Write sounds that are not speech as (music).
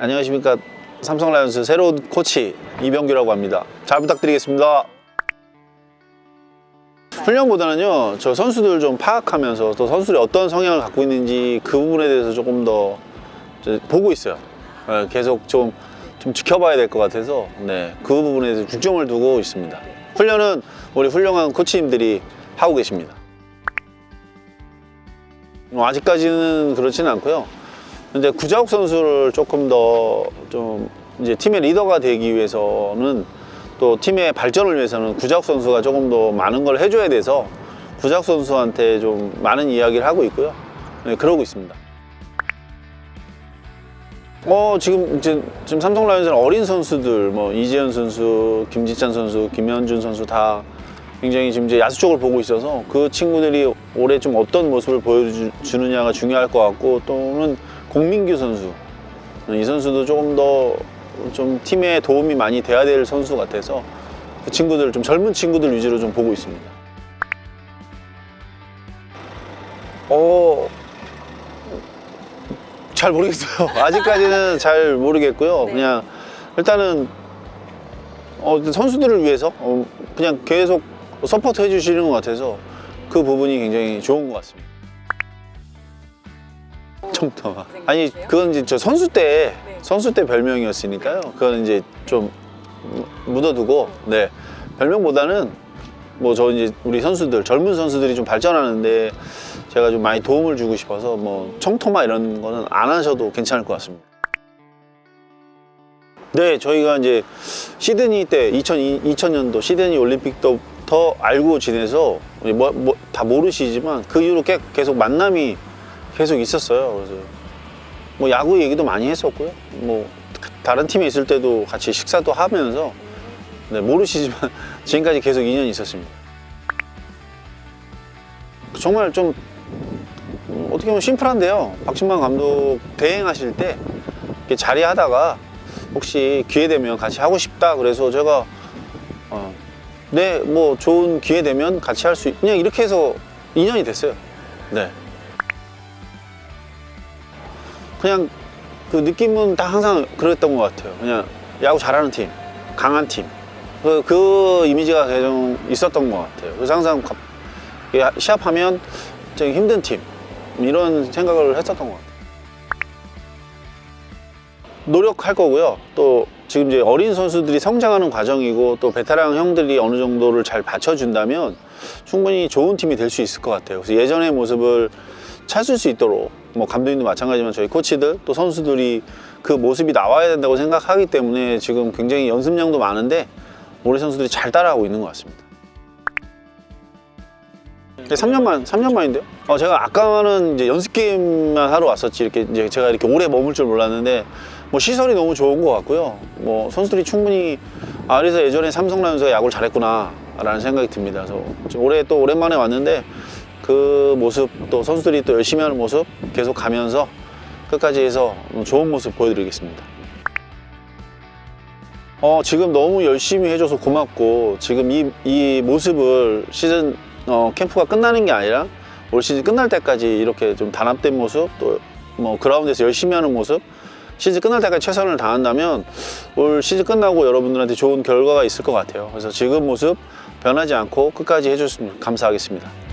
안녕하십니까 삼성 라이온스 새로운 코치 이병규라고 합니다. 잘 부탁드리겠습니다. 훈련보다는요 저 선수들 좀 파악하면서 또 선수들이 어떤 성향을 갖고 있는지 그 부분에 대해서 조금 더 보고 있어요. 예, 계속 좀, 좀 지켜봐야 될 것 같아서 네, 그 부분에 대해서 중점을 두고 있습니다. 훈련은 우리 훌륭한 코치님들이 하고 계십니다. 뭐 아직까지는 그렇지는 않고요. 근데 구자욱 선수를 조금 더 좀 이제 팀의 리더가 되기 위해서는 또 팀의 발전을 위해서는 구자욱 선수가 조금 더 많은 걸 해줘야 돼서 구자욱 선수한테 좀 많은 이야기를 하고 있고요. 네, 그러고 있습니다. 어 지금 이제 지금 삼성 라이온즈는 어린 선수들 뭐 이재현 선수, 김지찬 선수, 김현준 선수 다 굉장히 지금 이제 야수 쪽을 보고 있어서 그 친구들이 올해 좀 어떤 모습을 보여주느냐가 중요할 것 같고 또는 공민규 선수 이 선수도 조금 더 좀 팀에 도움이 많이 돼야 될 선수 같아서 그 친구들 좀 젊은 친구들 위주로 좀 보고 있습니다. 어. 잘 모르겠어요. (laughs) 아직까지는 잘 모르겠고요. 네. 그냥 일단은 어, 선수들을 위해서 어, 그냥 계속 support 해주시는 것 같아서 그 부분이 굉장히 좋은 것 같습니다. 청토마. 아니 그건 이제 저 선수 때 네. 선수 때 별명이었으니까요. 그건 이제 좀 묻어두고 네 별명보다는 뭐 저 이제 우리 선수들 젊은 선수들이 좀 발전하는데 제가 좀 많이 도움을 주고 싶어서 뭐 청토마 이런 거는 안 하셔도 괜찮을 것 같습니다. 네, 저희가 이제 시드니 때 2002, 2000년도 시드니 올림픽부터 알고 지내서 뭐, 뭐, 다 모르시지만 그 이후로 꽤- 계속 만남이 계속 있었어요. 그래서 뭐 야구 얘기도 많이 했었고요. 뭐 다른 팀에 있을 때도 같이 식사도 하면서 네, 모르시지만 (laughs) 지금까지 계속 인연이 있었습니다. 정말 좀 음, 어떻게 보면 심플한데요. 박진만 감독 대행하실 때 이렇게 자리하다가 혹시 기회 되면 같이 하고 싶다 그래서 제가 어, 네, 뭐 좋은 기회 되면 같이 할 수 있... 그냥 이렇게 해서 인연이 됐어요. 네. 그냥 그 느낌은 다 항상 그랬던 것 같아요. 그냥 야구 잘하는 팀, 강한 팀. 그, 그 이미지가 계속 있었던 것 같아요. 그래서 항상 시합하면 되게 힘든 팀 이런 생각을 했었던 것 같아요. 노력할 거고요. 또 지금 이제 어린 선수들이 성장하는 과정이고 또 베테랑 형들이 어느 정도를 잘 받쳐준다면 충분히 좋은 팀이 될 수 있을 것 같아요. 그래서 예전의 모습을 찾을 수 있도록 뭐 감독님도 마찬가지지만 저희 코치들 또 선수들이 그 모습이 나와야 된다고 생각하기 때문에 지금 굉장히 연습량도 많은데 우리 선수들이 잘 따라하고 있는 것 같습니다. 네, 3년만, 3년만인데요? 어, 제가 아까는 이제 연습 게임만 하러 왔었지, 이렇게 이제 제가 이렇게 오래 머물 줄 몰랐는데, 뭐 시설이 너무 좋은 것 같고요. 뭐 선수들이 충분히, 아, 그래서 예전에 삼성 라이온즈가 야구를 잘했구나, 라는 생각이 듭니다. 그래서 올해 또 오랜만에 왔는데, 그 모습, 또 선수들이 또 열심히 하는 모습 계속 가면서 끝까지 해서 좋은 모습 보여드리겠습니다. 어, 지금 너무 열심히 해줘서 고맙고 지금 이, 이 모습을 시즌 어, 캠프가 끝나는 게 아니라 올 시즌 끝날 때까지 이렇게 좀 단합된 모습 또 뭐 그라운드에서 열심히 하는 모습 시즌 끝날 때까지 최선을 다한다면 올 시즌 끝나고 여러분들한테 좋은 결과가 있을 것 같아요 그래서 지금 모습 변하지 않고 끝까지 해줬으면 감사하겠습니다